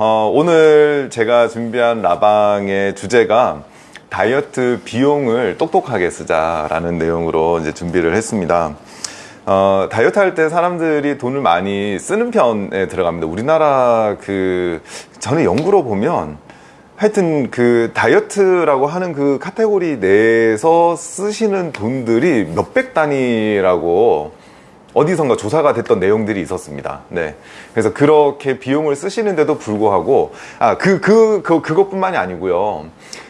어, 오늘 제가 준비한 라방의 주제가 다이어트 비용을 똑똑하게 쓰자라는 내용으로 이제 준비를 했습니다. 어, 다이어트 할 때 사람들이 돈을 많이 쓰는 편에 들어갑니다. 우리나라 그, 저는 연구로 보면 하여튼 그 다이어트라고 하는 그 카테고리 내에서 쓰시는 돈들이 몇백 단위라고 어디선가 조사가 됐던 내용들이 있었습니다. 네. 그래서 그렇게 비용을 쓰시는데도 불구하고, 아, 그, 그, 그, 그것뿐만이 아니고요.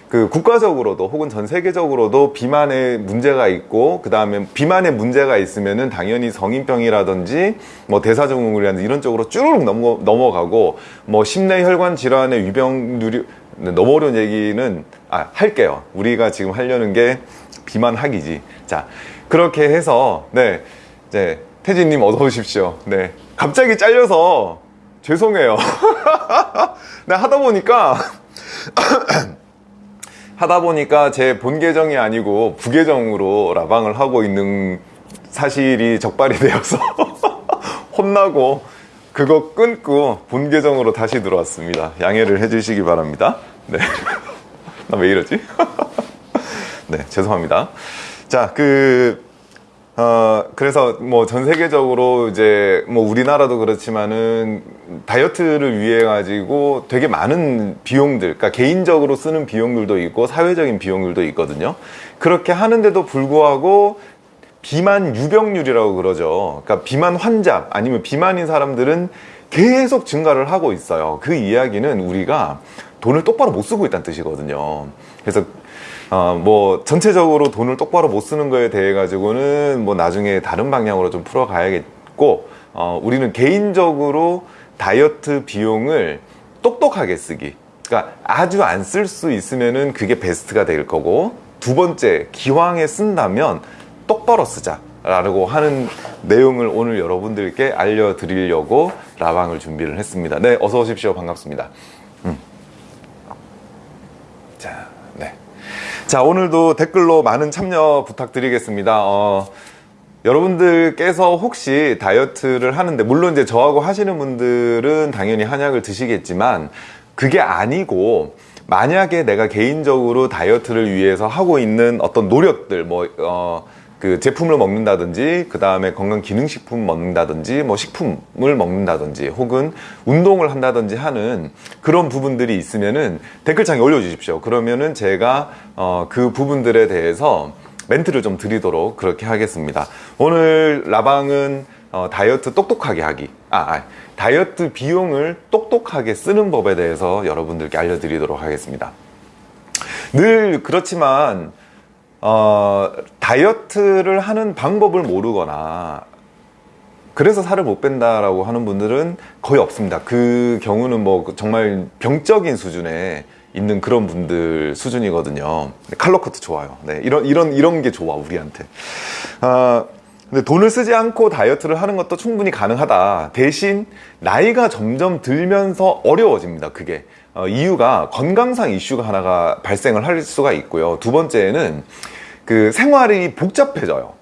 그 국가적으로도 혹은 전 세계적으로도 비만에 문제가 있고 그 다음에 비만에 문제가 있으면은 당연히 성인병이라든지 뭐 대사증후군이라든지 이런 쪽으로 쭉 넘어, 넘어가고 뭐 심내혈관 질환의 위병률이 너무 어려운 얘기는 아 할게요 우리가 지금 하려는 게 비만 학이지 자 그렇게 해서 네 이제 태진님 어서 오십시오. 네. 갑자기 잘려서 죄송해요. 네 하다 보니까 하다 보니까 제 본 계정이 아니고 부계정으로 라방을 하고 있는 사실이 적발이 되어서 혼나고 그거 끊고 본 계정으로 다시 들어왔습니다. 양해를 해주시기 바랍니다. 네. 나 왜 이러지? 네 죄송합니다. 자그 어, 그래서 뭐 전 세계적으로 이제 뭐 우리나라도 그렇지만은 다이어트를 위해 가지고 되게 많은 비용들, 그러니까 개인적으로 쓰는 비용들도 있고 사회적인 비용들도 있거든요. 그렇게 하는데도 불구하고 비만 유병률이라고 그러죠. 그러니까 비만 환자 아니면 비만인 사람들은 계속 증가를 하고 있어요. 그 이야기는 우리가 돈을 똑바로 못 쓰고 있다는 뜻이거든요. 그래서 어, 뭐 전체적으로 돈을 똑바로 못 쓰는 거에 대해 가지고는 뭐 나중에 다른 방향으로 좀 풀어 가야겠고 어, 우리는 개인적으로 다이어트 비용을 똑똑하게 쓰기 그러니까 아주 안 쓸 수 있으면은 그게 베스트가 될 거고 두 번째 기왕에 쓴다면 똑바로 쓰자 라고 하는 내용을 오늘 여러분들께 알려드리려고 라방을 준비를 했습니다 네 어서 오십시오 반갑습니다 음. 자, 네. 자 오늘도 댓글로 많은 참여 부탁드리겠습니다. 어, 여러분들께서 혹시 다이어트를 하는데 물론 이제 저하고 하시는 분들은 당연히 한약을 드시겠지만 그게 아니고 만약에 내가 개인적으로 다이어트를 위해서 하고 있는 어떤 노력들 뭐 어, 그 제품을 먹는다든지 그 다음에 건강기능식품 먹는다든지 뭐 식품을 먹는다든지 혹은 운동을 한다든지 하는 그런 부분들이 있으면은 댓글창에 올려주십시오. 그러면은 제가 어, 그 부분들에 대해서 멘트를 좀 드리도록 그렇게 하겠습니다. 오늘 라방은 어, 다이어트 똑똑하게 하기 아, 아 다이어트 비용을 똑똑하게 쓰는 법에 대해서 여러분들께 알려드리도록 하겠습니다. 늘 그렇지만 어, 다이어트를 하는 방법을 모르거나 그래서 살을 못 뺀다라고 하는 분들은 거의 없습니다. 그 경우는 뭐 정말 병적인 수준에 있는 그런 분들 수준이거든요. 칼로 커트 좋아요. 네, 이런 이런 이런 게 좋아 우리한테. 아 근데 돈을 쓰지 않고 다이어트를 하는 것도 충분히 가능하다. 대신 나이가 점점 들면서 어려워집니다. 그게 어, 이유가 건강상 이슈가 하나가 발생을 할 수가 있고요. 두 번째는 그 생활이 복잡해져요.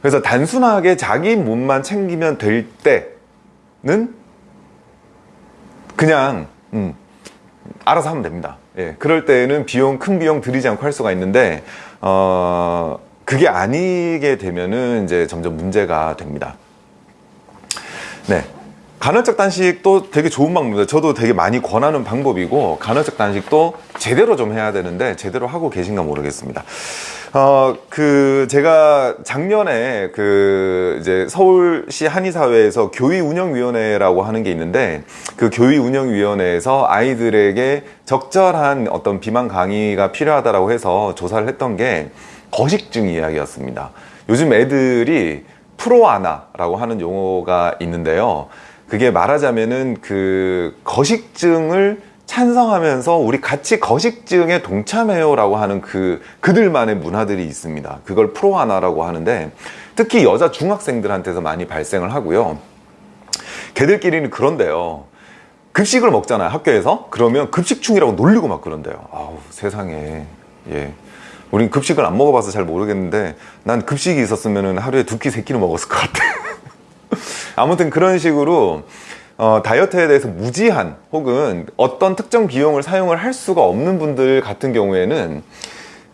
그래서 단순하게 자기 몸만 챙기면 될 때는 그냥 음, 알아서 하면 됩니다. 예, 그럴 때는 비용 큰 비용 들이지 않고 할 수가 있는데 어, 그게 아니게 되면은 이제 점점 문제가 됩니다. 네. 간헐적 단식도 되게 좋은 방법입니다 저도 되게 많이 권하는 방법이고 간헐적 단식도 제대로 좀 해야 되는데 제대로 하고 계신가 모르겠습니다 어, 그, 제가 작년에 그, 이제 서울시 한의사회에서 교위운영위원회라고 하는 게 있는데 그 교위운영위원회에서 아이들에게 적절한 어떤 비만 강의가 필요하다라고 해서 조사를 했던 게 거식증 이야기였습니다. 요즘 애들이 프로아나라고 하는 용어가 있는데요. 그게 말하자면은 그 거식증을 찬성하면서 우리 같이 거식증에 동참해요 라고 하는 그 그들만의 문화들이 있습니다. 그걸 프로하나라고 하는데 특히 여자 중학생들한테서 많이 발생을 하고요. 걔들끼리는 그런데요. 급식을 먹잖아요 학교에서. 그러면 급식충이라고 놀리고 막 그런데요. 아우 세상에. 예. 우린 급식을 안 먹어봐서 잘 모르겠는데 난 급식이 있었으면 하루에 두 끼 세 끼를 먹었을 것 같아 아무튼 그런 식으로 어, 다이어트에 대해서 무지한 혹은 어떤 특정 비용을 사용을 할 수가 없는 분들 같은 경우에는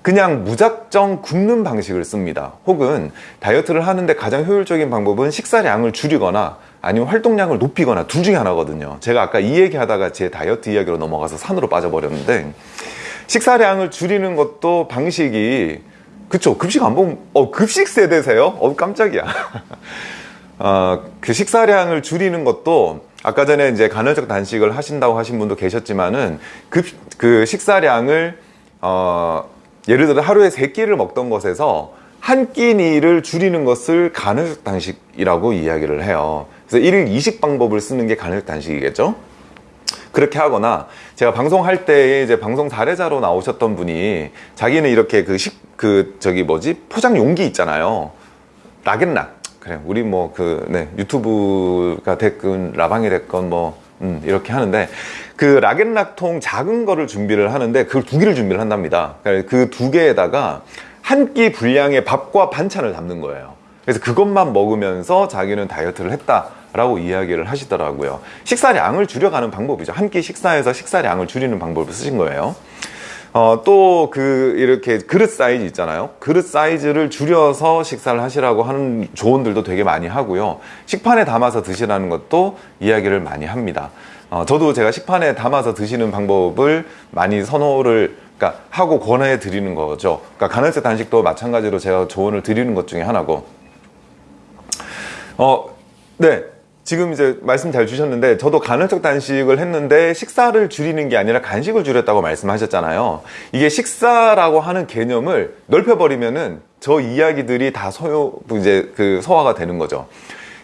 그냥 무작정 굶는 방식을 씁니다. 혹은 다이어트를 하는데 가장 효율적인 방법은 식사량을 줄이거나 아니면 활동량을 높이거나 둘 중에 하나거든요. 제가 아까 이 얘기 하다가 제 다이어트 이야기로 넘어가서 산으로 빠져버렸는데 식사량을 줄이는 것도 방식이 그쵸 급식 안 먹으면 어 급식 세대세요? 어 깜짝이야 어, 그 식사량을 줄이는 것도 아까 전에 이제 간헐적 단식을 하신다고 하신 분도 계셨지만은 급, 그 식사량을 어, 예를 들어 하루에 세 끼를 먹던 것에서 한 끼니를 줄이는 것을 간헐적 단식이라고 이야기를 해요. 그래서 1일 2식 방법을 쓰는 게 간헐적 단식이겠죠? 그렇게 하거나 제가 방송할 때 이제 방송 사례자로 나오셨던 분이 자기는 이렇게 그 식, 그 저기 뭐지? 포장 용기 있잖아요. 락앤락. 그래 우리 뭐 그 네, 유튜브가 됐건 라방이 됐건 뭐 음, 이렇게 하는데 그 락앤락통 작은 거를 준비를 하는데 그걸 두 개를 준비를 한답니다. 그 두 개에다가 한 끼 분량의 밥과 반찬을 담는 거예요. 그래서 그것만 먹으면서 자기는 다이어트를 했다 라고 이야기를 하시더라고요. 식사량을 줄여가는 방법이죠. 한 끼 식사에서 식사량을 줄이는 방법을 쓰신 거예요. 어, 또 그 이렇게 그릇 사이즈 있잖아요. 그릇 사이즈를 줄여서 식사를 하시라고 하는 조언들도 되게 많이 하고요. 식판에 담아서 드시라는 것도 이야기를 많이 합니다. 어, 저도 제가 식판에 담아서 드시는 방법을 많이 선호를 그러니까 하고 권해 드리는 거죠. 그러니까 간헐적 단식도 마찬가지로 제가 조언을 드리는 것 중에 하나고. 어, 네. 지금 이제 말씀 잘 주셨는데 저도 간헐적 단식을 했는데 식사를 줄이는 게 아니라 간식을 줄였다고 말씀하셨잖아요. 이게 식사라고 하는 개념을 넓혀버리면은 저 이야기들이 다 소요 이제 그 소화가 되는 거죠.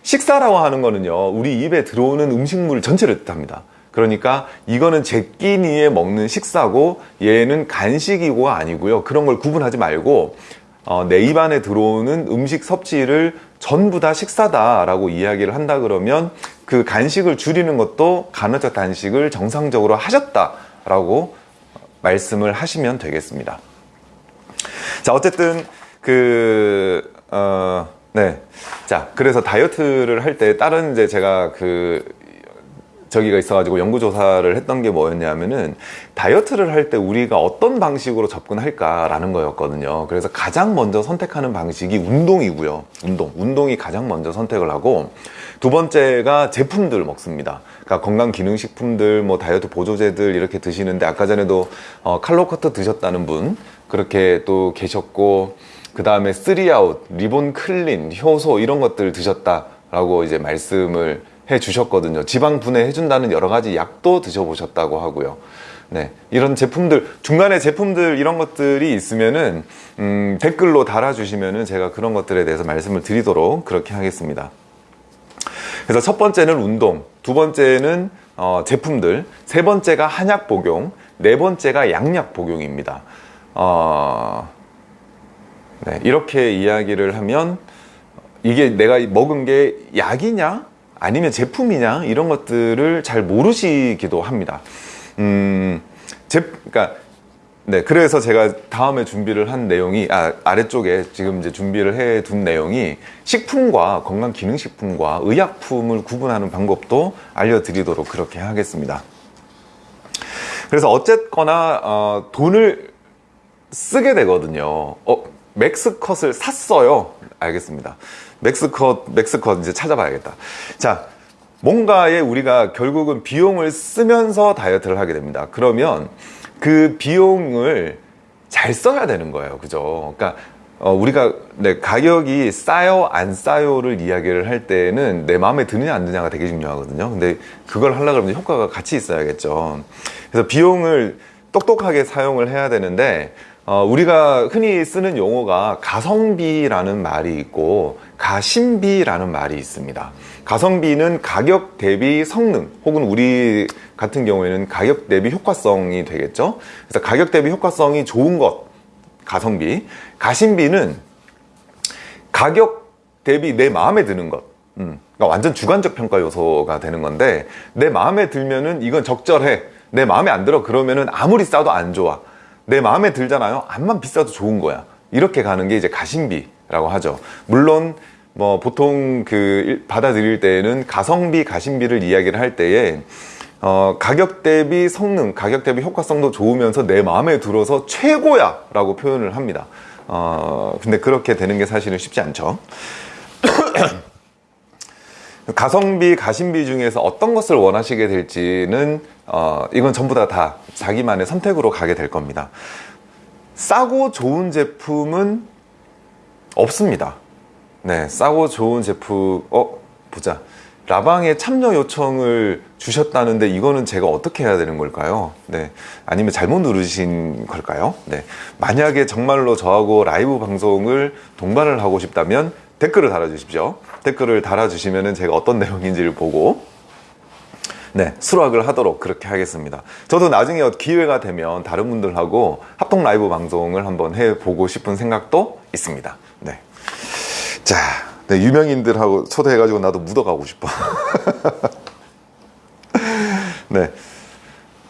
식사라고 하는 거는요, 우리 입에 들어오는 음식물 전체를 뜻합니다. 그러니까 이거는 제 끼니에 먹는 식사고 얘는 간식이고 아니고요. 그런 걸 구분하지 말고 어, 내 입안에 들어오는 음식 섭취를 전부 다 식사다라고 이야기를 한다 그러면 그 간식을 줄이는 것도 간헐적 단식을 정상적으로 하셨다라고 말씀을 하시면 되겠습니다. 자, 어쨌든 그 어, 네. 자, 그래서 다이어트를 할 때 다른 이제 제가 그 저기가 있어가지고 연구조사를 했던 게 뭐였냐면은 다이어트를 할 때 우리가 어떤 방식으로 접근할까라는 거였거든요. 그래서 가장 먼저 선택하는 방식이 운동이고요. 운동. 운동이 가장 먼저 선택을 하고 두 번째가 제품들 먹습니다. 그러니까 건강기능식품들, 뭐 다이어트 보조제들 이렇게 드시는데 아까 전에도 어, 칼로커트 드셨다는 분 그렇게 또 계셨고 그 다음에 쓰리아웃, 리본 클린, 효소 이런 것들 드셨다 라고 이제 말씀을 해 주셨거든요. 지방 분해 해 준다는 여러 가지 약도 드셔보셨다고 하고요. 네, 이런 제품들 중간에 제품들 이런 것들이 있으면은 음, 댓글로 달아주시면은 제가 그런 것들에 대해서 말씀을 드리도록 그렇게 하겠습니다. 그래서 첫 번째는 운동, 두 번째는 어, 제품들, 세 번째가 한약 복용, 네 번째가 양약 복용입니다. 어, 네, 이렇게 이야기를 하면 이게 내가 먹은 게 약이냐 아니면 제품이냐 이런 것들을 잘 모르시기도 합니다. 음, 제, 그러니까 네, 그래서 제가 다음에 준비를 한 내용이 아, 아래쪽에 지금 이제 준비를 해 둔 내용이 식품과 건강 기능식품과 의약품을 구분하는 방법도 알려드리도록 그렇게 하겠습니다. 그래서 어쨌거나 어, 돈을 쓰게 되거든요. 어, 맥스컷을 샀어요. 알겠습니다. 맥스컷, 맥스컷 이제 찾아봐야겠다. 자, 뭔가에 우리가 결국은 비용을 쓰면서 다이어트를 하게 됩니다. 그러면 그 비용을 잘 써야 되는 거예요. 그죠? 그러니까 어, 우리가 네, 가격이 싸요 안 싸요를 이야기를 할 때는 내 마음에 드느냐 안 드느냐가 되게 중요하거든요. 근데 그걸 하려고 그러면 효과가 같이 있어야겠죠. 그래서 비용을 똑똑하게 사용을 해야 되는데 어, 우리가 흔히 쓰는 용어가 가성비라는 말이 있고 가심비라는 말이 있습니다. 가성비는 가격 대비 성능 혹은 우리 같은 경우에는 가격 대비 효과성이 되겠죠. 그래서 가격 대비 효과성이 좋은 것 가성비, 가심비는 가격 대비 내 마음에 드는 것. 음, 그러니까 완전 주관적 평가 요소가 되는 건데 내 마음에 들면은 이건 적절해. 내 마음에 안 들어 그러면은 아무리 싸도 안 좋아. 내 마음에 들잖아요. 암만 비싸도 좋은 거야. 이렇게 가는 게 이제 가심비라고 하죠. 물론 뭐 보통 그 일- 받아들일 때에는 가성비, 가심비를 이야기를 할 때에 어, 가격 대비 성능, 가격 대비 효과성도 좋으면서 내 마음에 들어서 최고야 라고 표현을 합니다. 어, 근데 그렇게 되는 게 사실은 쉽지 않죠. 가성비, 가심비 중에서 어떤 것을 원하시게 될지는 어, 이건 전부 다, 다 자기만의 선택으로 가게 될 겁니다. 싸고 좋은 제품은 없습니다. 네, 싸고 좋은 제품, 어, 보자. 라방에 참여 요청을 주셨다는데 이거는 제가 어떻게 해야 되는 걸까요? 네. 아니면 잘못 누르신 걸까요? 네. 만약에 정말로 저하고 라이브 방송을 동반을 하고 싶다면 댓글을 달아주십시오. 댓글을 달아주시면 제가 어떤 내용인지를 보고 네, 수락을 하도록 그렇게 하겠습니다. 저도 나중에 기회가 되면 다른 분들하고 합동 라이브 방송을 한번 해보고 싶은 생각도 있습니다. 네. 자, 네, 유명인들하고 초대해가지고 나도 묻어가고 싶어. 네.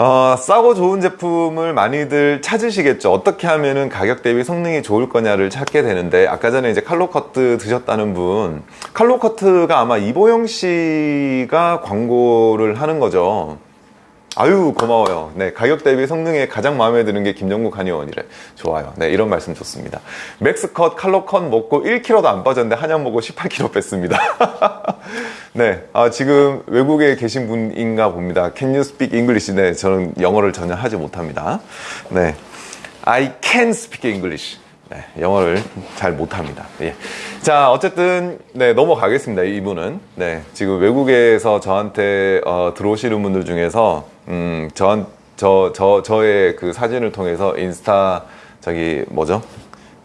어, 싸고 좋은 제품을 많이들 찾으시겠죠. 어떻게 하면은 가격 대비 성능이 좋을 거냐를 찾게 되는데, 아까 전에 이제 칼로커트 드셨다는 분, 칼로커트가 아마 이보영 씨가 광고를 하는 거죠. 아유, 고마워요. 네, 가격 대비 성능에 가장 마음에 드는 게 김정국 한의원이래. 좋아요. 네, 이런 말씀 좋습니다. 맥스컷, 칼로컷 먹고 1kg도 안 빠졌는데 한약 먹고 18kg 뺐습니다. 네, 아, 지금 외국에 계신 분인가 봅니다. Can you speak English? 네, 저는 영어를 전혀 하지 못합니다. 네, I can speak English. 네, 영어를 잘 못합니다. 예. 자, 어쨌든 네 넘어가겠습니다. 이분은 네 지금 외국에서 저한테 어, 들어오시는 분들 중에서 음, 저한 저, 저, 저의 그 사진을 통해서 인스타 저기 뭐죠?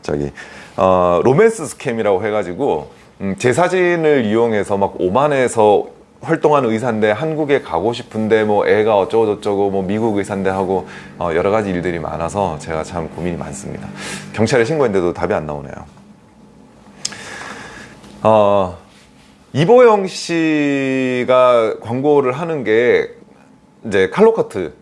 저기 어, romance scam이라고 해가지고 음, 제 사진을 이용해서 막 오만에서 활동하는 의사인데 한국에 가고 싶은데 뭐 애가 어쩌고 저쩌고 뭐 미국 의사인데 하고 어, 여러 가지 일들이 많아서 제가 참 고민이 많습니다. 경찰에 신고했는데도 답이 안 나오네요. 어, 이보영 씨가 광고를 하는 게 이제 칼로커트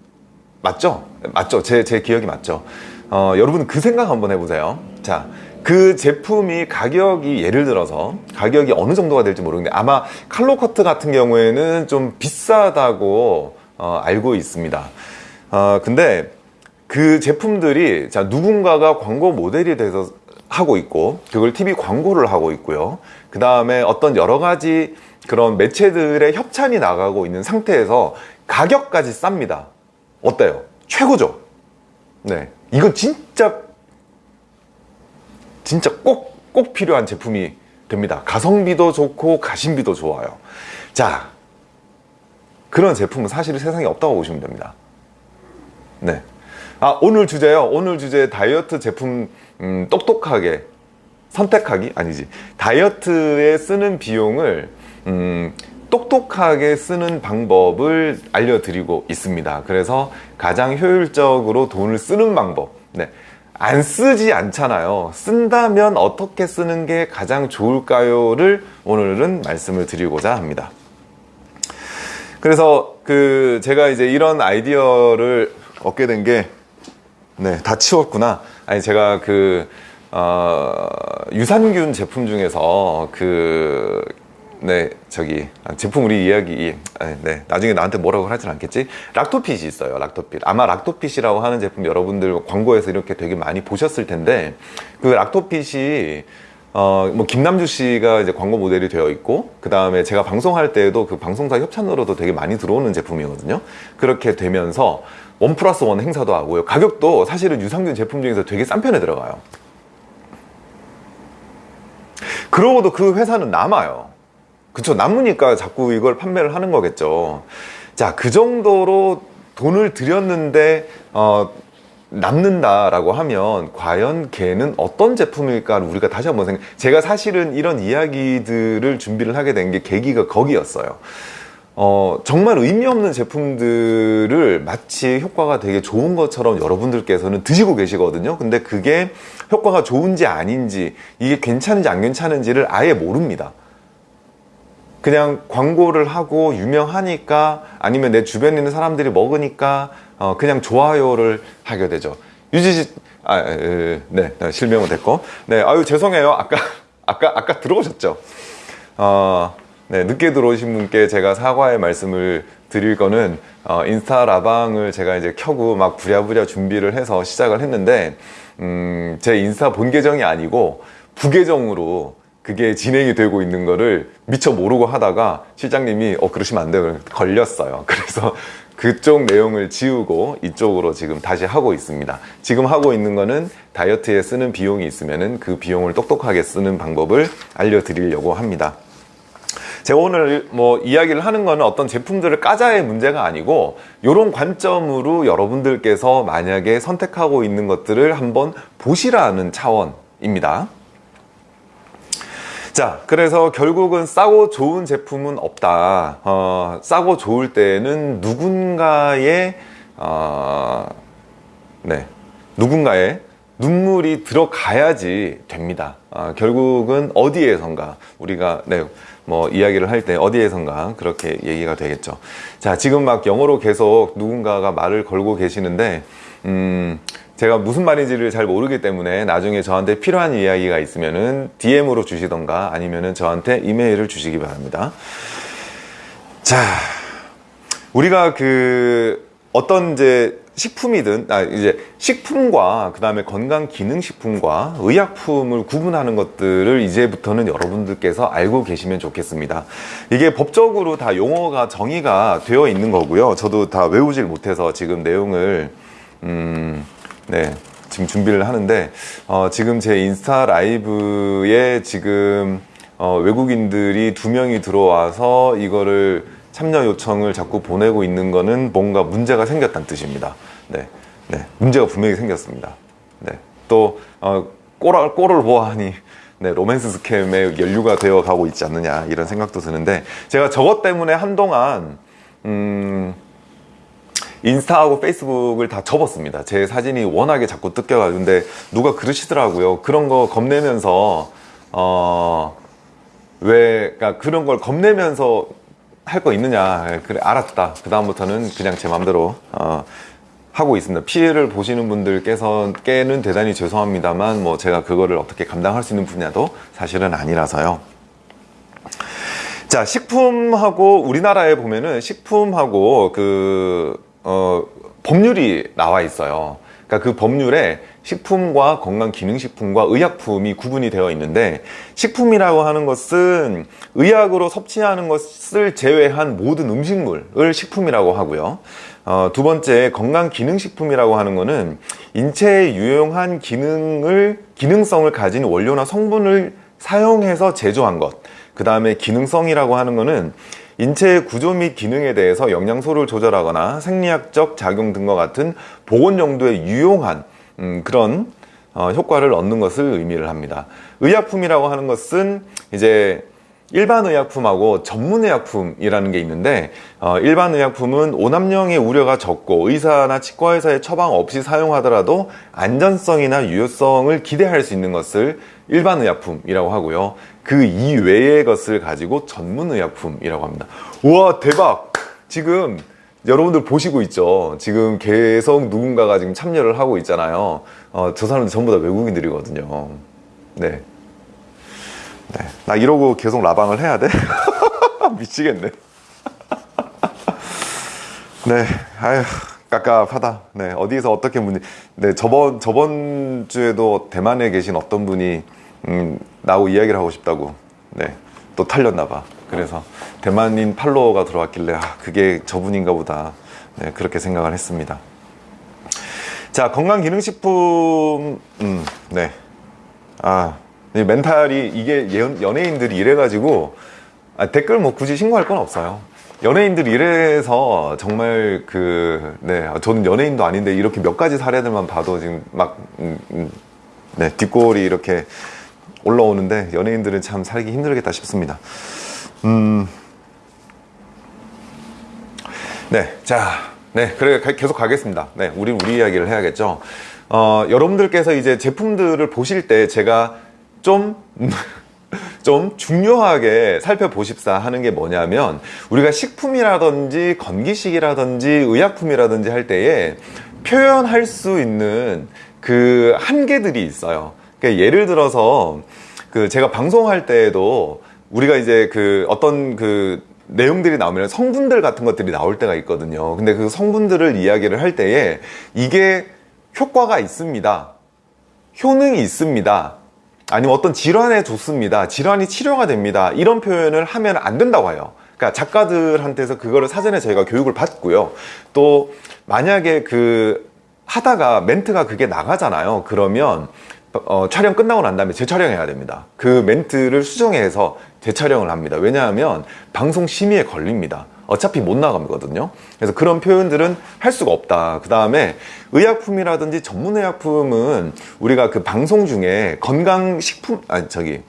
맞죠? 맞죠? 제, 제 기억이 맞죠? 어, 여러분 그 생각 한번 해보세요. 자, 그 제품이 가격이 예를 들어서 가격이 어느 정도가 될지 모르겠는데 아마 칼로커트 같은 경우에는 좀 비싸다고 어, 알고 있습니다. 어, 근데 그 제품들이 자 누군가가 광고 모델이 돼서 하고 있고 그걸 TV 광고를 하고 있고요. 그 다음에 어떤 여러 가지 그런 매체들의 협찬이 나가고 있는 상태에서 가격까지 쌉니다. 어때요? 최고죠? 네. 이건 진짜 진짜 꼭, 꼭 필요한 제품이 됩니다. 가성비도 좋고 가심비도 좋아요. 자, 그런 제품은 사실 세상에 없다고 보시면 됩니다. 네. 아, 오늘 주제요. 오늘 주제 다이어트 제품, 음, 똑똑하게 선택하기? 아니지. 다이어트에 쓰는 비용을, 음, 똑똑하게 쓰는 방법을 알려드리고 있습니다. 그래서 가장 효율적으로 돈을 쓰는 방법. 네. 안 쓰지 않잖아요. 쓴다면 어떻게 쓰는 게 가장 좋을까요?를 오늘은 말씀을 드리고자 합니다. 그래서 그 제가 이제 이런 아이디어를 얻게 된게 네, 다 치웠구나. 아니 제가 그 어, 유산균 제품 중에서 그 네, 저기 아, 제품 우리 이야기 아, 네, 나중에 나한테 뭐라고 하진 않겠지? 락토핏이 있어요. 락토핏. 아마 락토핏이라고 하는 제품 여러분들 광고에서 이렇게 되게 많이 보셨을 텐데 그 락토핏이 어, 뭐 김남주 씨가 이제 광고 모델이 되어 있고 그 다음에 제가 방송할 때에도 그 방송사 협찬으로도 되게 많이 들어오는 제품이거든요. 그렇게 되면서 원 플러스 원 행사도 하고요. 가격도 사실은 유산균 제품 중에서 되게 싼 편에 들어가요. 그러고도 그 회사는 남아요. 그쵸? 남으니까 자꾸 이걸 판매를 하는 거겠죠. 자 그 정도로 돈을 들였는데 어, 남는다라고 하면 과연 걔는 어떤 제품일까? 우리가 다시 한번 생각 제가 사실은 이런 이야기들을 준비를 하게 된 게 계기가 거기였어요 어, 정말 의미 없는 제품들을 마치 효과가 되게 좋은 것처럼 여러분들께서는 드시고 계시거든요 근데 그게 효과가 좋은지 아닌지 이게 괜찮은지 안 괜찮은지를 아예 모릅니다 그냥 광고를 하고 유명하니까 아니면 내 주변에 있는 사람들이 먹으니까 어 그냥 좋아요를 하게 되죠. 유지 씨, 아, 에, 네, 네, 실명은 됐고, 네, 아유 죄송해요. 아까 아까 아까 들어오셨죠? 어, 네, 늦게 들어오신 분께 제가 사과의 말씀을 드릴 거는 어, 인스타 라방을 제가 이제 켜고 막 부랴부랴 준비를 해서 시작을 했는데 음, 제 인스타 본 계정이 아니고 부계정으로 그게 진행이 되고 있는 거를 미처 모르고 하다가 실장님이 어 그러시면 안 돼요. 걸렸어요. 그래서 그쪽 내용을 지우고 이쪽으로 지금 다시 하고 있습니다. 지금 하고 있는 거는 다이어트에 쓰는 비용이 있으면은 그 비용을 똑똑하게 쓰는 방법을 알려드리려고 합니다 제가 오늘 뭐 이야기를 하는 거는 어떤 제품들을 까자의 문제가 아니고 이런 관점으로 여러분들께서 만약에 선택하고 있는 것들을 한번 보시라는 차원입니다. 자, 그래서 결국은 싸고 좋은 제품은 없다. 어, 싸고 좋을 때는 누군가의 어, 네, 누군가의 눈물이 들어가야지 됩니다. 어, 결국은 어디에선가 우리가 네, 뭐 이야기를 할 때 어디에선가 그렇게 얘기가 되겠죠. 자, 지금 막 영어로 계속 누군가가 말을 걸고 계시는데 음, 제가 무슨 말인지를 잘 모르기 때문에 나중에 저한테 필요한 이야기가 있으면은 DM으로 주시던가 아니면은 저한테 이메일을 주시기 바랍니다. 자, 우리가 그 어떤 이제 식품이든 아 이제 식품과 그 다음에 건강 기능 식품과 의약품을 구분하는 것들을 이제부터는 여러분들께서 알고 계시면 좋겠습니다. 이게 법적으로 다 용어가 정의가 되어 있는 거고요. 저도 다 외우질 못해서 지금 내용을 음, 네 지금 준비를 하는데 어, 지금 제 인스타 라이브에 지금 어, 외국인들이 두 명이 들어와서 이거를 참여 요청을 자꾸 보내고 있는 거는 뭔가 문제가 생겼다는 뜻입니다. 네, 네, 문제가 분명히 생겼습니다. 네, 또 어, 꼬라, 꼬를 보아하니 네, 로맨스 스캠에 연류가 되어 가고 있지 않느냐 이런 생각도 드는데 제가 저것 때문에 한동안 음, 인스타하고 페이스북을 다 접었습니다. 제 사진이 워낙에 자꾸 뜯겨가지고 근데 누가 그러시더라고요. 그런 거 겁내면서 어, 왜 그러니까 그런 걸 겁내면서 할 거 있느냐. 그래 알았다. 그 다음부터는 그냥 제 맘대로 어, 하고 있습니다. 피해를 보시는 분들께서 깨는 대단히 죄송합니다만 뭐 제가 그거를 어떻게 감당할 수 있는 분야도 사실은 아니라서요. 자 식품하고 우리나라에 보면은 식품하고 그 어, 법률이 나와 있어요. 그러니까 그 법률에 식품과 건강기능식품과 의약품이 구분이 되어 있는데 식품이라고 하는 것은 의약으로 섭취하는 것을 제외한 모든 음식물을 식품이라고 하고요. 어, 두 번째 건강기능식품이라고 하는 것은 인체에 유용한 기능을 기능성을 가진 원료나 성분을 사용해서 제조한 것그 다음에 기능성이라고 하는 것은 인체의 구조 및 기능에 대해서 영양소를 조절하거나 생리학적 작용 등과 같은 보건 용도에 유용한 음, 그런 어, 효과를 얻는 것을 의미를 합니다. 의약품이라고 하는 것은 이제 일반 의약품하고 전문 의약품이라는 게 있는데 어, 일반 의약품은 오남용의 우려가 적고 의사나 치과의사의 처방 없이 사용하더라도 안전성이나 유효성을 기대할 수 있는 것을 일반 의약품이라고 하고요. 그 이외의 것을 가지고 전문 의약품이라고 합니다. 우와 대박! 지금 여러분들 보시고 있죠? 지금 계속 누군가가 지금 참여를 하고 있잖아요. 어, 저 사람들 전부 다 외국인들이거든요. 네. 네. 나 이러고 계속 라방을 해야 돼? 미치겠네. 네. 아휴 깝깝하다. 네. 어디서 어떻게 문제 네 저번 저번 주에도 대만에 계신 어떤 분이 음, 나하고 이야기를 하고 싶다고. 네또 털렸나 봐 그래서 대만인 팔로워가 들어왔길래 아, 그게 저분인가 보다 네, 그렇게 생각을 했습니다 자 건강기능식품 음, 네. 아 멘탈이 이게 연 예인들이 이래가지고 아, 댓글 뭐 굳이 신고할 건 없어요 연예인들이 이래서 정말 그, 네, 저는 연예인도 아닌데 이렇게 몇 가지 사례들만 봐도 지금 막, 음, 음, 네, 뒷골이 이렇게 올라오는데 연예인들은 참 살기 힘들겠다 싶습니다. 음. 네, 자, 네, 그래 계속 가겠습니다. 네, 우리 우리 이야기를 해야겠죠. 어, 여러분들께서 이제 제품들을 보실 때 제가 좀, 좀 중요하게 살펴보십사 하는 게 뭐냐면 우리가 식품이라든지 건기식이라든지 의약품이라든지 할 때에 표현할 수 있는 그 한계들이 있어요. 그러니까 예를 들어서 그 제가 방송할 때에도 우리가 이제 그 어떤 그 내용들이 나오면 성분들 같은 것들이 나올 때가 있거든요. 근데 그 성분들을 이야기를 할 때에 이게 효과가 있습니다. 효능이 있습니다. 아니면 어떤 질환에 좋습니다. 질환이 치료가 됩니다. 이런 표현을 하면 안 된다고 해요. 그러니까 작가들한테서 그거를 사전에 저희가 교육을 받고요. 또 만약에 그 하다가 멘트가 그게 나가잖아요. 그러면 어, 촬영 끝나고 난 다음에 재촬영해야 됩니다. 그 멘트를 수정해서 재촬영을 합니다. 왜냐하면 방송 심의에 걸립니다. 어차피 못 나가거든요. 그래서 그런 표현들은 할 수가 없다. 그 다음에 의약품이라든지 전문의약품은 우리가 그 방송 중에 건강식품, 아니, 저기,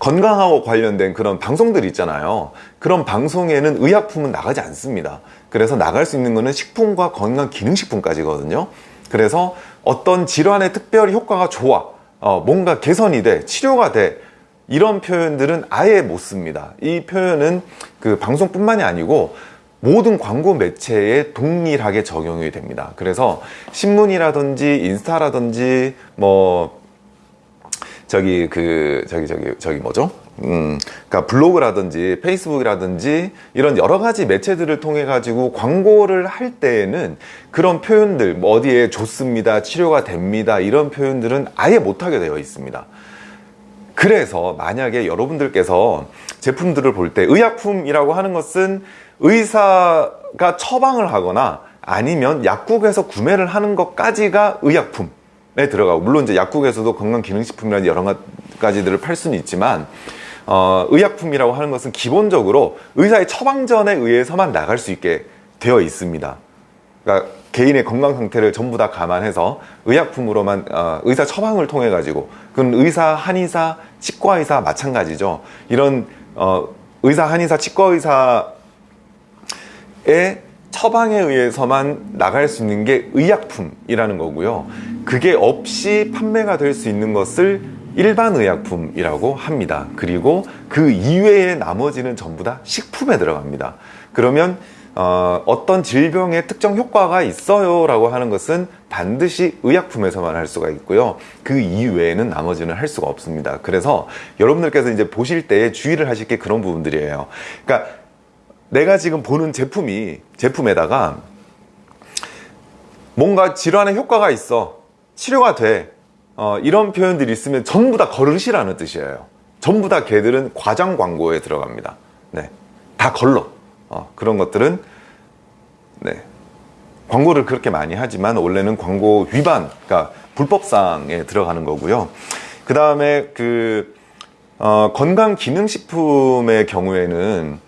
건강하고 관련된 그런 방송들이 있잖아요. 그런 방송에는 의약품은 나가지 않습니다. 그래서 나갈 수 있는 거는 식품과 건강기능식품까지거든요. 그래서 어떤 질환에 특별히 효과가 좋아, 어, 뭔가 개선이 돼, 치료가 돼, 이런 표현들은 아예 못 씁니다. 이 표현은 그 방송뿐만이 아니고 모든 광고 매체에 동일하게 적용이 됩니다. 그래서 신문이라든지 인스타라든지 뭐 저기 그 저기 저기 저기 뭐죠? 음, 그러니까 블로그라든지 페이스북이라든지 이런 여러 가지 매체들을 통해 가지고 광고를 할 때에는 그런 표현들 뭐 어디에 좋습니다, 치료가 됩니다 이런 표현들은 아예 못하게 되어 있습니다. 그래서 만약에 여러분들께서 제품들을 볼 때 의약품이라고 하는 것은 의사가 처방을 하거나 아니면 약국에서 구매를 하는 것까지가 의약품 에 들어가고 물론 이제 약국에서도 건강기능식품이라는 여러 가지들을 팔 수는 있지만 어, 의약품이라고 하는 것은 기본적으로 의사의 처방전에 의해서만 나갈 수 있게 되어 있습니다. 그러니까 개인의 건강 상태를 전부 다 감안해서 의약품으로만 어, 의사 처방을 통해 가지고 그건 의사, 한의사, 치과의사 마찬가지죠. 이런 어, 의사, 한의사, 치과의사의 처방에 의해서만 나갈 수 있는 게 의약품이라는 거고요. 그게 없이 판매가 될 수 있는 것을 일반 의약품이라고 합니다. 그리고 그 이외의 나머지는 전부 다 식품에 들어갑니다. 그러면 어, 어떤 질병에 특정 효과가 있어요 라고 하는 것은 반드시 의약품에서만 할 수가 있고요. 그 이외에는 나머지는 할 수가 없습니다. 그래서 여러분들께서 이제 보실 때 주의를 하실 게 그런 부분들이에요. 그러니까 내가 지금 보는 제품이 제품에다가 뭔가 질환에 효과가 있어 치료가 돼 어, 이런 표현들이 있으면 전부 다 걸으시라는 뜻이에요 전부 다 걔들은 과장 광고에 들어갑니다 네, 다 걸러 어, 그런 것들은 네, 광고를 그렇게 많이 하지만 원래는 광고 위반 그러니까 불법상에 들어가는 거고요 그 다음에 그 어, 건강기능식품의 경우에는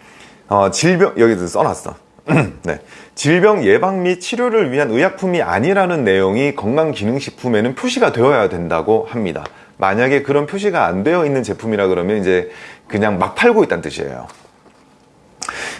어, 질병 여기도 써놨어 네. 질병 예방 및 치료를 위한 의약품이 아니라는 내용이 건강기능식품에는 표시가 되어야 된다고 합니다. 만약에 그런 표시가 안 되어 있는 제품이라 그러면 이제 그냥 막 팔고 있다는 뜻이에요.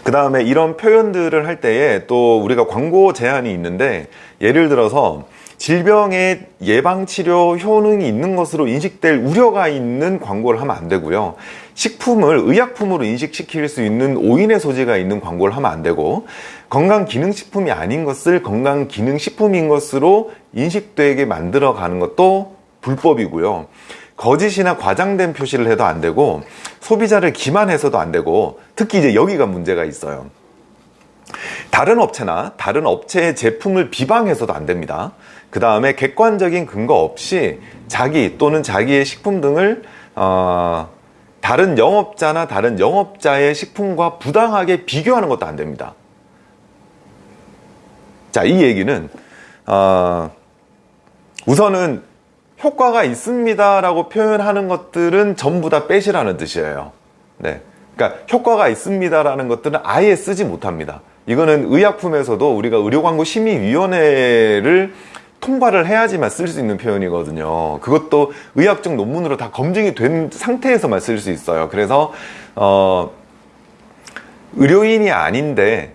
그 다음에 이런 표현들을 할 때에 또 우리가 광고 제한이 있는데 예를 들어서 질병의 예방치료 효능이 있는 것으로 인식될 우려가 있는 광고를 하면 안 되고요. 식품을 의약품으로 인식시킬 수 있는 오인의 소지가 있는 광고를 하면 안 되고 건강기능식품이 아닌 것을 건강기능식품인 것으로 인식되게 만들어 가는 것도 불법이고요. 거짓이나 과장된 표시를 해도 안 되고 소비자를 기만해서도 안 되고 특히 이제 여기가 문제가 있어요. 다른 업체나 다른 업체의 제품을 비방해서도 안 됩니다. 그 다음에 객관적인 근거 없이 자기 또는 자기의 식품 등을 어, 다른 영업자나 다른 영업자의 식품과 부당하게 비교하는 것도 안 됩니다. 자, 이 얘기는 어, 우선은 효과가 있습니다 라고 표현하는 것들은 전부 다 빼시라는 뜻이에요. 네. 그러니까 효과가 있습니다 라는 것들은 아예 쓰지 못합니다. 이거는 의약품에서도 우리가 의료광고심의위원회를 통과를 해야지만 쓸 수 있는 표현이거든요. 그것도 의학적 논문으로 다 검증이 된 상태에서만 쓸 수 있어요. 그래서 어, 의료인이 아닌데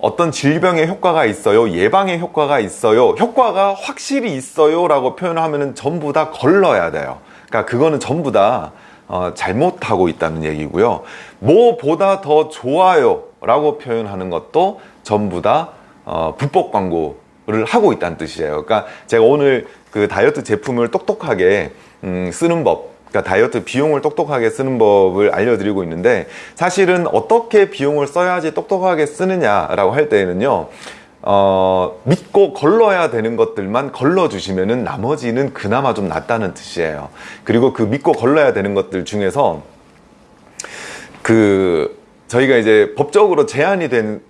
어떤 질병에 효과가 있어요? 예방에 효과가 있어요? 효과가 확실히 있어요? 라고 표현하면 전부 다 걸러야 돼요. 그러니까 그거는 전부 다 어, 잘못하고 있다는 얘기고요. 뭐보다 더 좋아요? 라고 표현하는 것도 전부 다 어, 불법 광고를 하고 있다는 뜻이에요. 그러니까 제가 오늘 그 다이어트 제품을 똑똑하게 음, 쓰는 법 그러니까 다이어트 비용을 똑똑하게 쓰는 법을 알려드리고 있는데 사실은 어떻게 비용을 써야지 똑똑하게 쓰느냐라고 할 때에는요 어, 믿고 걸러야 되는 것들만 걸러주시면은 나머지는 그나마 좀 낫다는 뜻이에요. 그리고 그 믿고 걸러야 되는 것들 중에서 그 저희가 이제 법적으로 제한이 된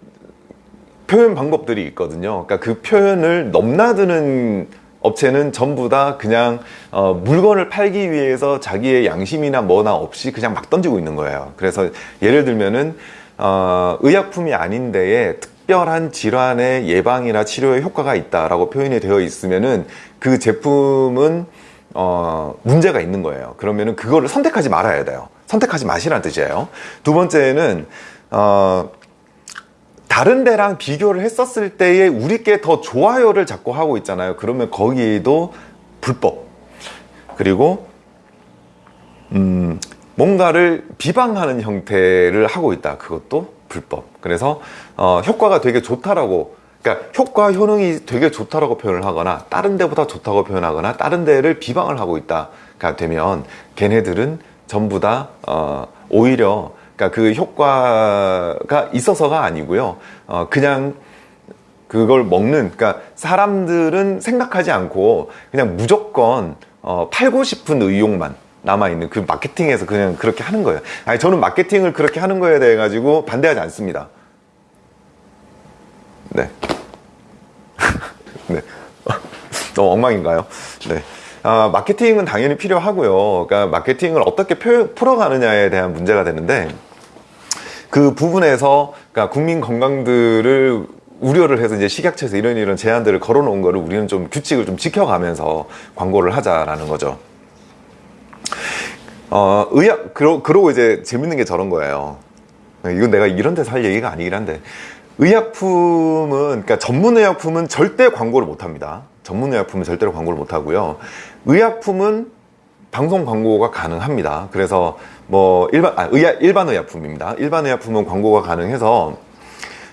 표현 방법들이 있거든요. 그러니까 그 표현을 넘나드는 업체는 전부 다 그냥 어, 물건을 팔기 위해서 자기의 양심이나 뭐나 없이 그냥 막 던지고 있는 거예요. 그래서 예를 들면은 어, 의약품이 아닌데에 특별한 질환의 예방이나 치료에 효과가 있다라고 표현이 되어 있으면은 그 제품은 어, 문제가 있는 거예요. 그러면은 그거를 선택하지 말아야 돼요. 선택하지 마시라는 뜻이에요. 두 번째는 어, 다른 데랑 비교를 했었을 때에 우리께 더 좋아요를 자꾸 하고 있잖아요. 그러면 거기도 불법. 그리고 음, 뭔가를 비방하는 형태를 하고 있다. 그것도 불법. 그래서 어, 효과가 되게 좋다라고 그러니까 효과 효능이 되게 좋다라고 표현을 하거나 다른 데보다 좋다고 표현하거나 다른 데를 비방을 하고 있다가 되면 걔네들은 전부 다 어, 오히려 그러니까 그 효과가 있어서가 아니고요. 어, 그냥 그걸 먹는 그러니까 사람들은 생각하지 않고 그냥 무조건 어, 팔고 싶은 의욕만 남아있는 그 마케팅에서 그냥 그렇게 하는 거예요. 아니 저는 마케팅을 그렇게 하는 거에 대해 가지고 반대하지 않습니다. 네. 네. 너무 엉망인가요? 네. 아, 마케팅은 당연히 필요하고요. 그러니까 마케팅을 어떻게 표, 풀어가느냐에 대한 문제가 되는데 그 부분에서 그러니까 국민 건강들을 우려를 해서 이제 식약처에서 이런 이런 제한들을 걸어놓은 거를 우리는 좀 규칙을 좀 지켜가면서 광고를 하자라는 거죠. 어, 의학, 그러, 그러고 이제 재밌는 게 저런 거예요. 이건 내가 이런 데서 할 얘기가 아니긴 한데, 의약품은, 그러니까 전문 의약품은 절대 광고를 못 합니다. 전문 의약품은 절대로 광고를 못 하고요. 의약품은 방송 광고가 가능합니다. 그래서 뭐 일반 아, 의약, 일반 의약품입니다. 일반 의약품은 광고가 가능해서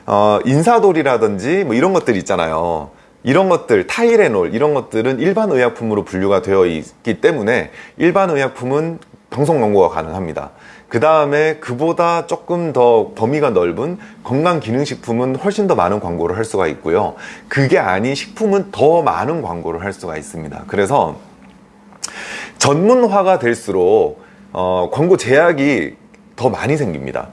어, 인사돌이라든지 뭐 이런 것들 있잖아요. 이런 것들 타이레놀 이런 것들은 일반 의약품으로 분류가 되어 있기 때문에 일반 의약품은 방송 광고가 가능합니다. 그 다음에 그보다 조금 더 범위가 넓은 건강기능식품은 훨씬 더 많은 광고를 할 수가 있고요. 그게 아닌 식품은 더 많은 광고를 할 수가 있습니다. 그래서 전문화가 될수록 어, 광고 제약이 더 많이 생깁니다.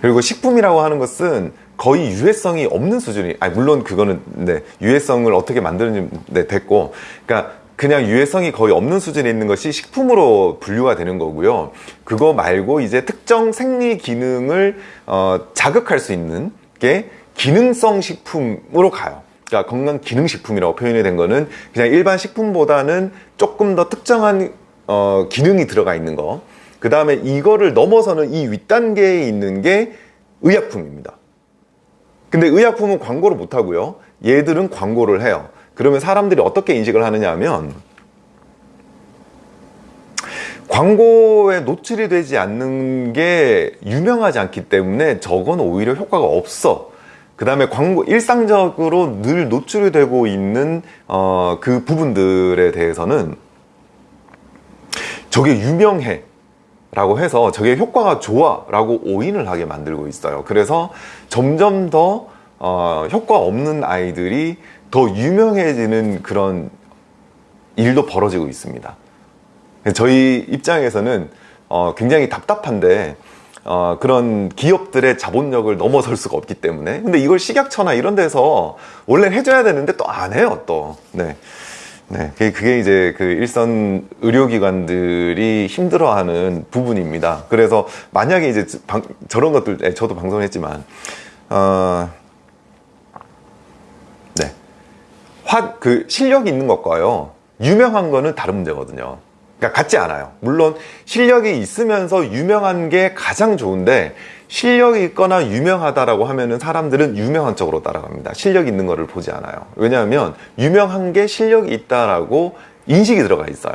그리고 식품이라고 하는 것은 거의 유해성이 없는 수준이 아니 물론 그거는 네, 유해성을 어떻게 만드는지 네, 됐고 그러니까 그냥 유해성이 거의 없는 수준에 있는 것이 식품으로 분류가 되는 거고요. 그거 말고 이제 특정 생리 기능을 어, 자극할 수 있는 게 기능성 식품으로 가요. 그러니까 건강 기능 식품이라고 표현이 된 거는 그냥 일반 식품보다는 조금 더 특정한 어, 기능이 들어가 있는 거. 그 다음에 이거를 넘어서는 이 윗단계에 있는 게 의약품입니다. 근데 의약품은 광고를 못 하고요. 얘들은 광고를 해요. 그러면 사람들이 어떻게 인식을 하느냐 하면 광고에 노출이 되지 않는 게 유명하지 않기 때문에 저건 오히려 효과가 없어. 그 다음에 광고, 일상적으로 늘 노출이 되고 있는, 어, 그 부분들에 대해서는 저게 유명해. 라고 해서 저게 효과가 좋아. 라고 오인을 하게 만들고 있어요. 그래서 점점 더, 어, 효과 없는 아이들이 더 유명해지는 그런 일도 벌어지고 있습니다. 저희 입장에서는 어, 굉장히 답답한데 어, 그런 기업들의 자본력을 넘어설 수가 없기 때문에 근데 이걸 식약처나 이런 데서 원래 해줘야 되는데 또 안 해요 또 네. 네, 그게 이제 그 일선 의료기관들이 힘들어하는 부분입니다. 그래서 만약에 이제 방, 저런 것들, 네, 저도 방송했지만, 어, 화, 그 실력이 있는 것과요. 유명한 거는 다른 문제거든요. 그러니까 같지 않아요. 물론 실력이 있으면서 유명한 게 가장 좋은데 실력이 있거나 유명하다라고 하면은 사람들은 유명한 쪽으로 따라갑니다. 실력 있는 거를 보지 않아요. 왜냐하면 유명한 게 실력이 있다라고 인식이 들어가 있어요.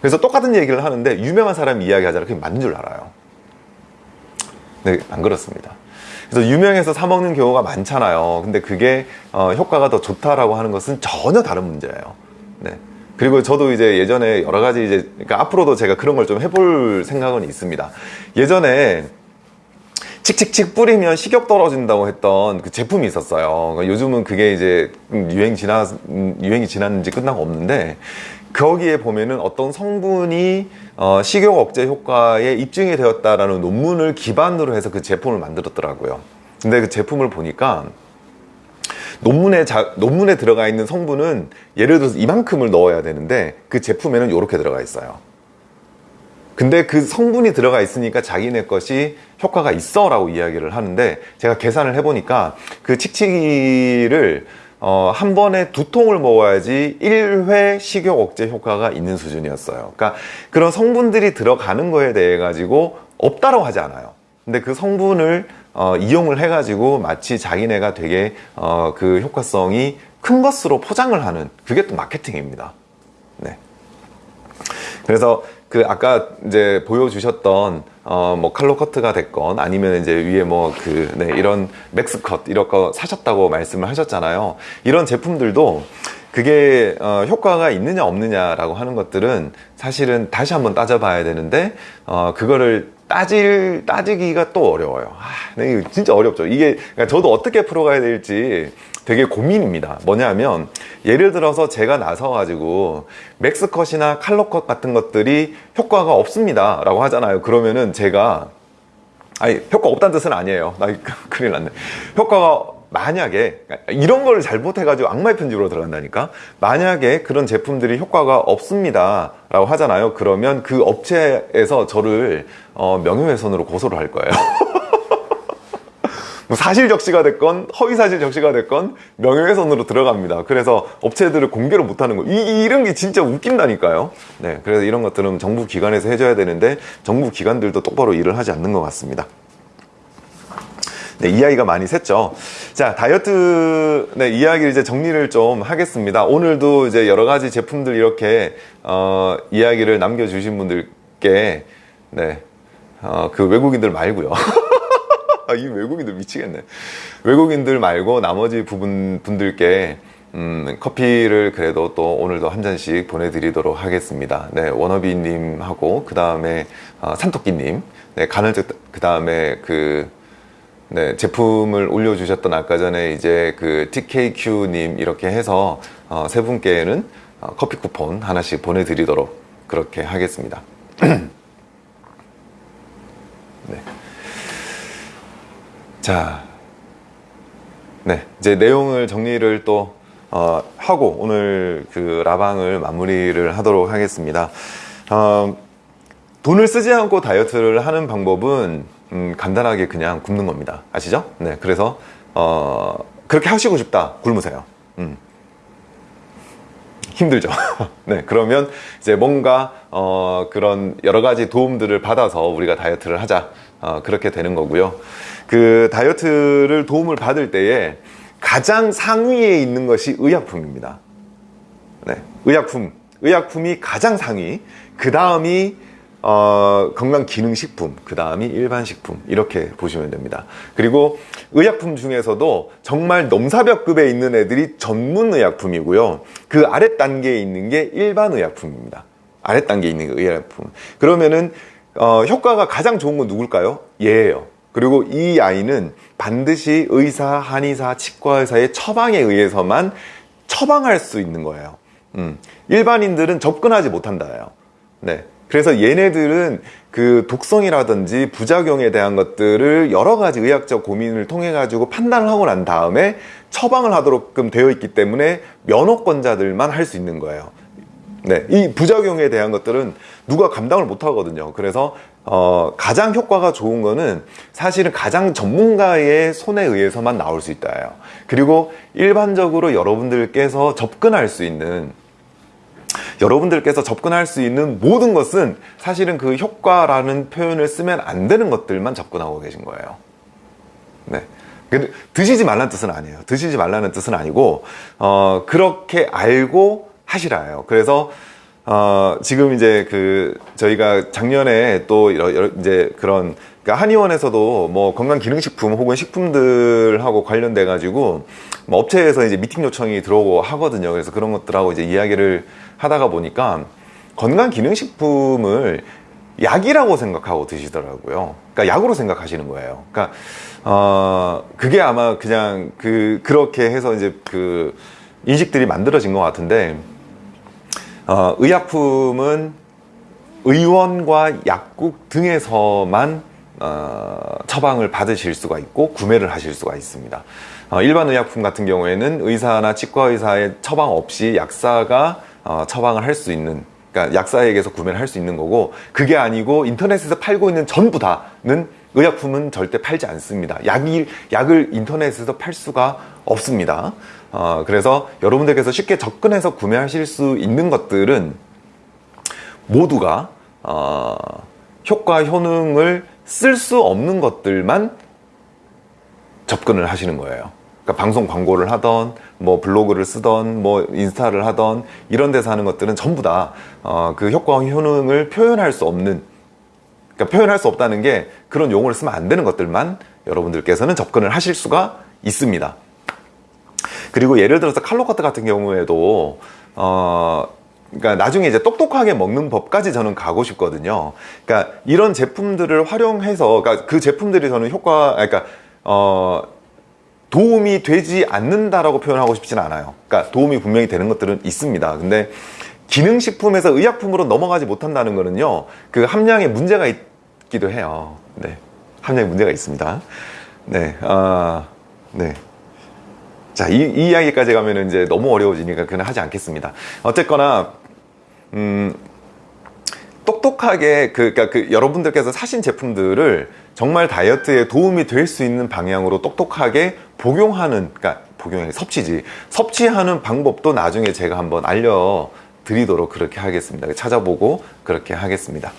그래서 똑같은 얘기를 하는데 유명한 사람이 이야기하잖아요. 그게 맞는 줄 알아요. 네, 안 그렇습니다. 그래서 유명해서 사 먹는 경우가 많잖아요. 근데 그게 어, 효과가 더 좋다라고 하는 것은 전혀 다른 문제예요. 네. 그리고 저도 이제 예전에 여러 가지 이제 그러니까 앞으로도 제가 그런 걸 좀 해볼 생각은 있습니다. 예전에 칙칙칙 뿌리면 식욕 떨어진다고 했던 그 제품이 있었어요. 그러니까 요즘은 그게 이제 유행 지나 유행이 지났는지 끝나고 없는데 거기에 보면은 어떤 성분이 어, 식욕 억제 효과에 입증이 되었다라는 논문을 기반으로 해서 그 제품을 만들었더라고요. 근데 그 제품을 보니까 논문에 자, 논문에 들어가 있는 성분은 예를 들어서 이만큼을 넣어야 되는데 그 제품에는 이렇게 들어가 있어요. 근데 그 성분이 들어가 있으니까 자기네 것이 효과가 있어 라고 이야기를 하는데 제가 계산을 해보니까 그 칙칙이를 어, 한 번에 두 통을 먹어야지 1회 식욕 억제 효과가 있는 수준이었어요. 그러니까 그런 성분들이 들어가는 거에 대해 가지고 없다고 하지 않아요. 근데 그 성분을 어, 이용을 해 가지고 마치 자기네가 되게 어, 그 효과성이 큰 것으로 포장을 하는 그게 또 마케팅입니다. 네. 그래서 그 아까 이제 보여주셨던 어 뭐 칼로 커트가 됐건 아니면 이제 위에 뭐 그 네, 이런 맥스 컷 이런 거 사셨다고 말씀을 하셨잖아요. 이런 제품들도 그게 어, 효과가 있느냐 없느냐라고 하는 것들은 사실은 다시 한번 따져봐야 되는데 어, 그거를 따질 따지기가 또 어려워요. 아, 네, 진짜 어렵죠. 이게 그러니까 저도 어떻게 풀어가야 될지 되게 고민입니다. 뭐냐면 예를 들어서 제가 나서 가지고 맥스컷이나 칼로컷 같은 것들이 효과가 없습니다 라고 하잖아요. 그러면은 제가 아니 효과 없다는 뜻은 아니에요. 나 큰일 났네. 효과가 만약에 이런 걸 잘못해가지고 악마의 편집으로 들어간다니까? 만약에 그런 제품들이 효과가 없습니다 라고 하잖아요. 그러면 그 업체에서 저를 어, 명예훼손으로 고소를 할 거예요 뭐 사실 적시가 됐건 허위 사실 적시가 됐건 명예훼손으로 들어갑니다. 그래서 업체들을 공개를 못하는 거 이, 이런 게 진짜 웃긴다니까요. 네, 그래서 이런 것들은 정부 기관에서 해줘야 되는데 정부 기관들도 똑바로 일을 하지 않는 것 같습니다. 네, 이야기가 많이 샜죠. 자, 다이어트, 네, 이야기를 이제 정리를 좀 하겠습니다. 오늘도 이제 여러 가지 제품들 이렇게, 어, 이야기를 남겨주신 분들께, 네, 어, 그 외국인들 말고요 아, 이 외국인들 미치겠네. 외국인들 말고 나머지 부분 분들께 음, 커피를 그래도 또 오늘도 한 잔씩 보내드리도록 하겠습니다. 네, 워너비님하고 그 다음에 어, 산토끼님, 네, 가늘적 그 다음에 그 네, 제품을 올려주셨던 아까 전에 이제 그 TKQ님 이렇게 해서 어, 세 분께는 어, 커피 쿠폰 하나씩 보내드리도록 그렇게 하겠습니다. 네. 자, 네, 이제 내용을 정리를 또 어, 하고 오늘 그 라방을 마무리를 하도록 하겠습니다. 어, 돈을 쓰지 않고 다이어트를 하는 방법은 음, 간단하게 그냥 굶는 겁니다. 아시죠? 네, 그래서 어, 그렇게 하시고 싶다 굶으세요. 음. 힘들죠. 네, 그러면 이제 뭔가 어, 그런 여러 가지 도움들을 받아서 우리가 다이어트를 하자 어, 그렇게 되는 거고요. 그 다이어트를 도움을 받을 때에 가장 상위에 있는 것이 의약품입니다. 네, 의약품, 의약품이 가장 상위. 그 다음이 어, 건강기능식품, 그 다음이 일반식품 이렇게 보시면 됩니다. 그리고 의약품 중에서도 정말 넘사벽급에 있는 애들이 전문 의약품이고요. 그 아래 단계에 있는 게 일반 의약품입니다. 아래 단계에 있는 게 의약품. 그러면은 어, 효과가 가장 좋은 건 누굴까요? 얘예요. 그리고 이 아이는 반드시 의사, 한의사, 치과의사의 처방에 의해서만 처방할 수 있는 거예요. 음, 일반인들은 접근하지 못한다요. 네. 그래서 얘네들은 그 독성이라든지 부작용에 대한 것들을 여러 가지 의학적 고민을 통해 가지고 판단을 하고 난 다음에 처방을 하도록끔 되어 있기 때문에 면허권자들만 할 수 있는 거예요. 네, 이 부작용에 대한 것들은 누가 감당을 못 하거든요. 그래서 어, 가장 효과가 좋은 거는 사실은 가장 전문가의 손에 의해서만 나올 수 있다예요. 그리고 일반적으로 여러분들께서 접근할 수 있는 여러분들께서 접근할 수 있는 모든 것은 사실은 그 효과라는 표현을 쓰면 안 되는 것들만 접근하고 계신 거예요. 네. 드시지 말라는 뜻은 아니에요. 드시지 말라는 뜻은 아니고, 어, 그렇게 알고 하시라요. 그래서 어, 지금 이제 그 저희가 작년에 또 여러, 이제 그런 그러니까 한의원에서도 뭐 건강기능식품 혹은 식품들하고 관련돼 가지고 뭐 업체에서 이제 미팅 요청이 들어오고 하거든요. 그래서 그런 것들하고 이제 이야기를 하다가 보니까 건강기능식품을 약이라고 생각하고 드시더라고요. 그러니까 약으로 생각하시는 거예요. 그러니까 어 그게 아마 그냥 그 그렇게 해서 이제 그 인식들이 만들어진 것 같은데 어 의약품은 의원과 약국 등에서만 어, 처방을 받으실 수가 있고 구매를 하실 수가 있습니다. 어, 일반 의약품 같은 경우에는 의사나 치과 의사의 처방 없이 약사가 어, 처방을 할 수 있는 그러니까 약사에게서 구매를 할 수 있는 거고 그게 아니고 인터넷에서 팔고 있는 전부 다는 의약품은 절대 팔지 않습니다. 약이, 약을 인터넷에서 팔 수가 없습니다. 어, 그래서 여러분들께서 쉽게 접근해서 구매하실 수 있는 것들은 모두가 어, 효과 효능을 쓸 수 없는 것들만 접근을 하시는 거예요. 그러니까 방송 광고를 하던 뭐 블로그를 쓰던 뭐 인스타를 하던 이런 데서 하는 것들은 전부 다그 어, 효과와 효능을 표현할 수 없는 그러니까 표현할 수 없다는 게 그런 용어를 쓰면 안 되는 것들만 여러분들께서는 접근을 하실 수가 있습니다. 그리고 예를 들어서 칼로카트 같은 경우에도 어 그러니까 나중에 이제 똑똑하게 먹는 법까지 저는 가고 싶거든요. 그러니까 이런 제품들을 활용해서 그러니까 그 제품들이 저는 효과 그러니까 어 도움이 되지 않는다라고 표현하고 싶지는 않아요. 그러니까 도움이 분명히 되는 것들은 있습니다. 근데 기능식품에서 의약품으로 넘어가지 못한다는 거는요. 그 함량에 문제가 있기도 해요. 네. 함량에 문제가 있습니다. 네. 아, 네. 자, 이, 이 이야기까지 가면 이제 너무 어려워지니까 그냥 하지 않겠습니다. 어쨌거나, 음, 똑똑하게 그, 그러니까 그 여러분들께서 사신 제품들을 정말 다이어트에 도움이 될 수 있는 방향으로 똑똑하게 복용하는, 그러니까 복용이 섭취지, 섭취하는 방법도 나중에 제가 한번 알려 드리도록 그렇게 하겠습니다. 찾아보고 그렇게 하겠습니다.